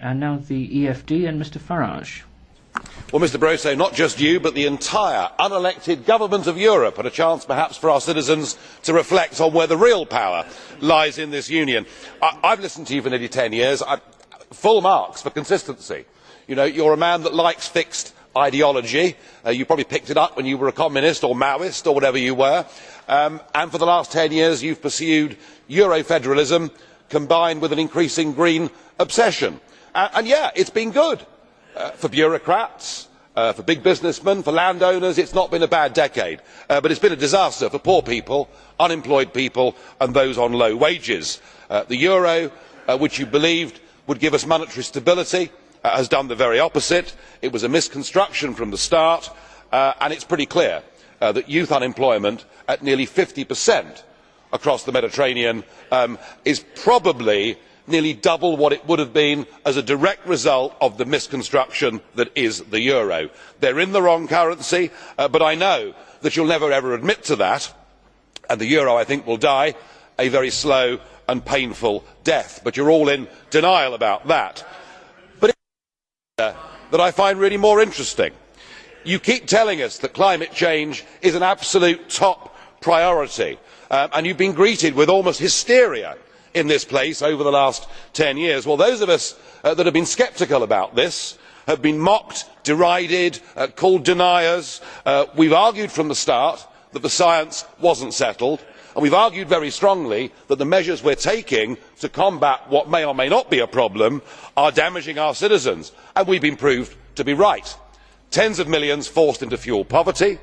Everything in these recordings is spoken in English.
And now the EFD and Mr Farage. Well, Mr Barroso, not just you, but the entire unelected government of Europe had a chance perhaps for our citizens to reflect on where the real power lies in this union. I have listened to you for nearly ten years. I, full marks for consistency. You know, you're a man that likes fixed ideology. Uh, you probably picked it up when you were a communist or Maoist or whatever you were. Um, and for the last ten years you have pursued Euro federalism combined with an increasing green obsession. Uh, and yeah, it has been good uh, for bureaucrats, uh, for big businessmen, for landowners. It has not been a bad decade. But it has been a disaster for poor people, unemployed people and those on low wages. The euro, which you believed would give us monetary stability, has done the very opposite. It was a misconstruction from the start, and it is pretty clear that youth unemployment at nearly fifty across the mediterranean um, is probably nearly double what it would have been as a direct result of the misconstruction that is the euro. they are in the wrong currency uh, but i know that you will never ever admit to that and the euro i think will die a very slow and painful death but you are all in denial about that. but it is that i find really more interesting. you keep telling us that climate change is an absolute top priority um, and you have been greeted with almost hysteria in this place over the last ten years. well those of us uh, that have been sceptical about this have been mocked derided uh, called deniers. Uh, we have argued from the start that the science was not settled and we have argued very strongly that the measures we are taking to combat what may or may not be a problem are damaging our citizens and we have been proved to be right tens of millions forced into fuel poverty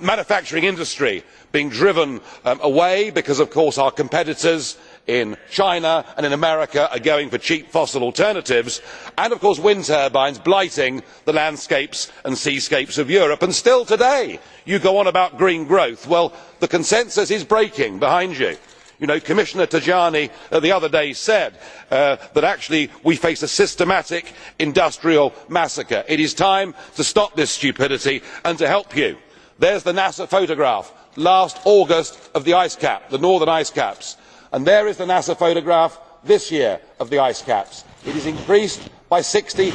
manufacturing industry being driven um, away because of course our competitors in china and in america are going for cheap fossil alternatives and of course wind turbines blighting the landscapes and seascapes of europe and still today you go on about green growth. well the consensus is breaking behind you. Commissioner tajani uh, the other day said uh, that actually we face a systematic industrial massacre. it is time to stop this stupidity and to help you. there is the nasa photograph last august of the ice cap the northern ice caps and there is the nasa photograph this year of the ice caps. it has increased by sixty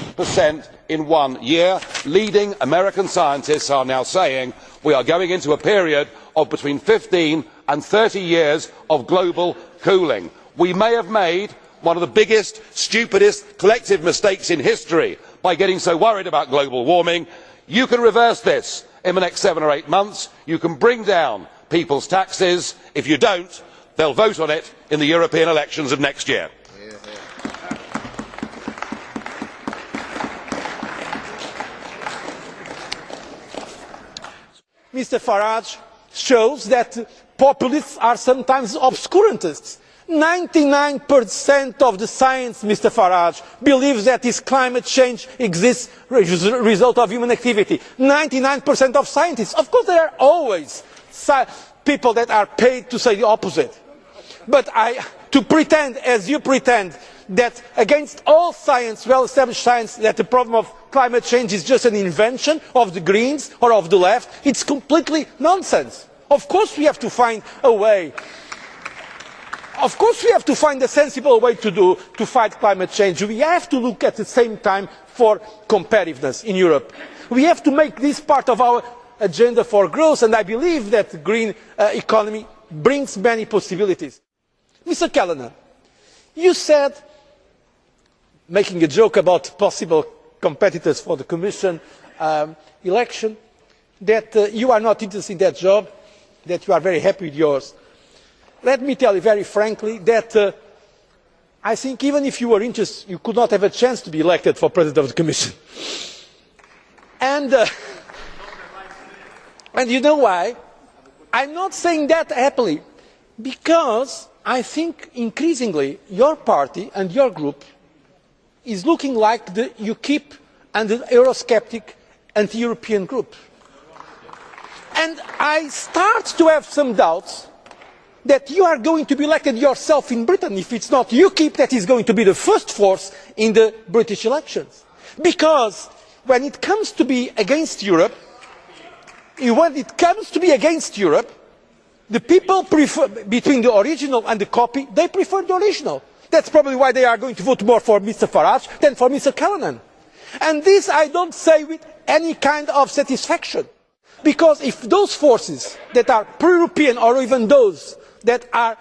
in one year. leading american scientists are now saying we are going into a period of between fifteen and thirty years of global cooling. we may have made one of the biggest stupidest collective mistakes in history by getting so worried about global warming. you can reverse this in the next seven or eight months. you can bring down people's taxes. if you do not they will vote on it in the european elections of next year. Mr farage shows that populists are sometimes obscurantists. 99% of the science mr farage believes that this climate change exists as a result of human activity. 99% of scientists. of course there are always people that are paid to say the opposite but to pretend as you pretend that against all science well established science that the problem of climate change is just an invention of the greens or of the left is completely nonsense. of course we have to find a way of course we have to find a sensible way to fight climate change. we have to look at the same time for competitiveness in europe. we have to make this part of our agenda for growth and i believe that the green uh, economy brings many possibilities. Mr callanan you said making a joke about possible competitors for the commission um, election that uh, you are not interested in that job that you are very happy with yours. let me tell you very frankly that uh, i think even if you were interested you could not have a chance to be elected for president of the commission. and, uh, and you know why? i am not saying that happily because i think increasingly your party and your group is looking like the ukip and the eurosceptic anti european group. and i start to have some doubts that you are going to be elected yourself in britain if it is not ukip that is going to be the first force in the british elections. because when it comes to be against europe when it comes to be against europe The people prefer, between the original and the copy, they prefer the original. That is probably why they are going to vote more for Mr Farage than for Mr Callanan. And this I do not say with any kind of satisfaction, because if those forces that are pro European or even those that are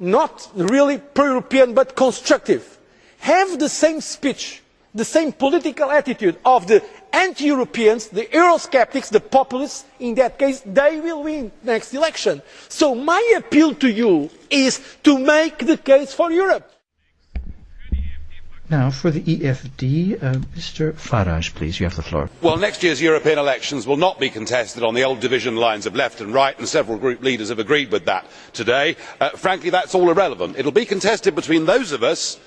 not really pro European but constructive have the same speech, the same political attitude of the anti Europeans, the Eurosceptics, the populists, in that case they will win the next election. So my appeal to you is to make the case for Europe. Now, for the EFD, uh, Mr. Farage, please, you have the floor. Well, next year's European elections will not be contested on the old division lines of left and right, and several group leaders have agreed with that today. Uh, frankly, that is all irrelevant. It will be contested between those of us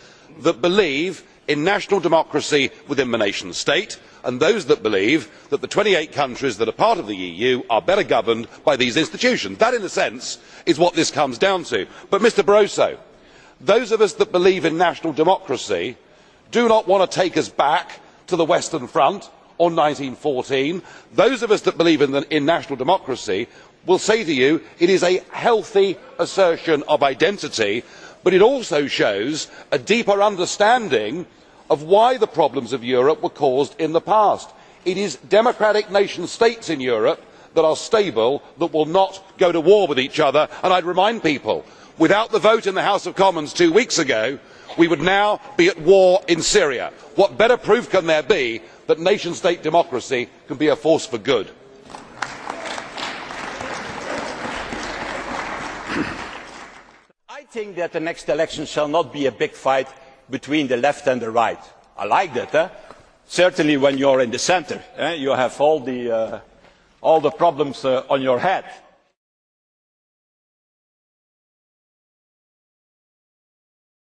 that believe in national democracy within the nation state and those that believe that the twenty eight countries that are part of the eu are better governed by these institutions. that in a sense is what this comes down to. but mr barroso those of us that believe in national democracy do not want to take us back to the western front or one thousand nine hundred and fourteen those of us that believe in national democracy will say to you it is a healthy assertion of identity but it also shows a deeper understanding of why the problems of europe were caused in the past. it is democratic nation states in europe that are stable that will not go to war with each other and i would remind people without the vote in the house of commons two weeks ago we would now be at war in syria. what better proof can there be that nation state democracy can be a force for good? Think that the next election shall not be a big fight between the left and the right. i like that. Certainly when you are in the centre eh? you have all the, uh, problems uh, on your head